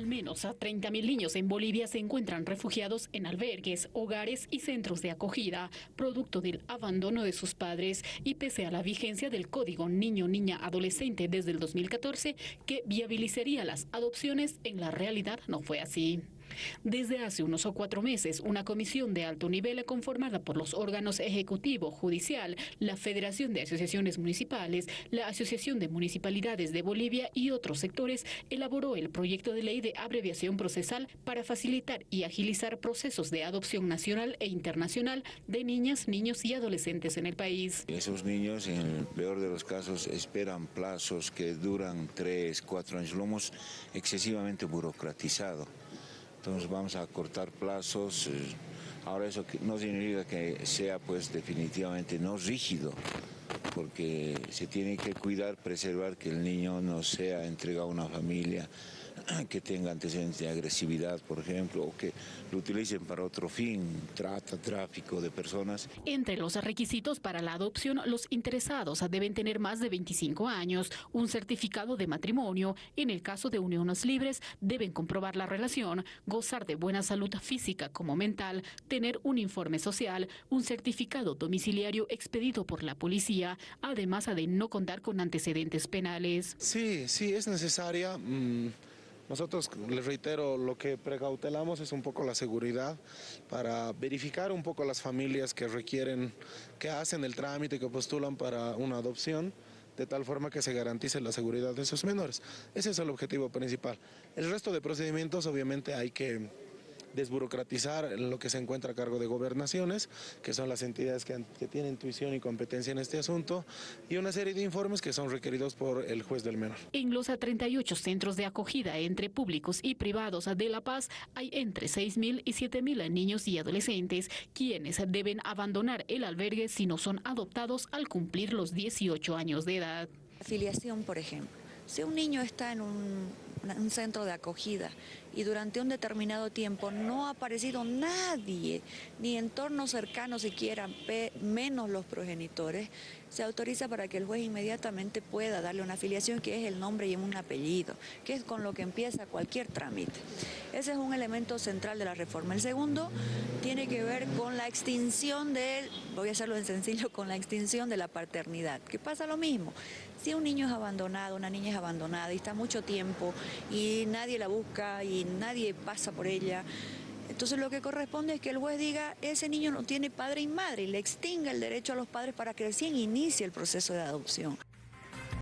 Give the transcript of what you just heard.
Al menos a 30.000 niños en Bolivia se encuentran refugiados en albergues, hogares y centros de acogida, producto del abandono de sus padres y pese a la vigencia del Código Niño-Niña-Adolescente desde el 2014 que viabilizaría las adopciones, en la realidad no fue así. Desde hace unos cuatro meses, una comisión de alto nivel conformada por los órganos ejecutivo, judicial, la Federación de Asociaciones Municipales, la Asociación de Municipalidades de Bolivia y otros sectores elaboró el proyecto de ley de abreviación procesal para facilitar y agilizar procesos de adopción nacional e internacional de niñas, niños y adolescentes en el país. Esos niños, en el peor de los casos, esperan plazos que duran tres, cuatro años. Lo hemos excesivamente burocratizado. Entonces vamos a cortar plazos. Eh, ahora eso no significa que sea pues definitivamente no rígido, porque se tiene que cuidar, preservar que el niño no sea entregado a una familia que tenga antecedentes de agresividad, por ejemplo, o que lo utilicen para otro fin, trata, tráfico de personas. Entre los requisitos para la adopción, los interesados deben tener más de 25 años, un certificado de matrimonio, en el caso de uniones libres, deben comprobar la relación, gozar de buena salud física como mental, tener un informe social, un certificado domiciliario expedido por la policía, además de no contar con antecedentes penales. Sí, sí, es necesaria. Mm, nosotros, les reitero, lo que precautelamos es un poco la seguridad para verificar un poco las familias que requieren, que hacen el trámite, que postulan para una adopción de tal forma que se garantice la seguridad de sus menores. Ese es el objetivo principal. El resto de procedimientos obviamente hay que desburocratizar lo que se encuentra a cargo de gobernaciones, que son las entidades que, tienen intuición y competencia en este asunto, y una serie de informes que son requeridos por el juez del menor. En los 38 centros de acogida entre públicos y privados de La Paz hay entre 6.000 y 7.000 niños y adolescentes quienes deben abandonar el albergue si no son adoptados al cumplir los 18 años de edad. Afiliación, por ejemplo. Si un niño está en un un centro de acogida y durante un determinado tiempo no ha aparecido nadie, ni entornos cercanos siquiera, menos los progenitores, se autoriza para que el juez inmediatamente pueda darle una afiliación que es el nombre y un apellido, que es con lo que empieza cualquier trámite. Ese es un elemento central de la reforma. El segundo tiene que ver con la extinción de, voy a hacerlo en sencillo, con la extinción de la paternidad, que pasa lo mismo. Si un niño es abandonado, una niña es abandonada y está mucho tiempo y nadie la busca nadie pasa por ella, entonces lo que corresponde es que el juez diga, ese niño no tiene padre y madre y le extinga el derecho a los padres para que recién inicie el proceso de adopción.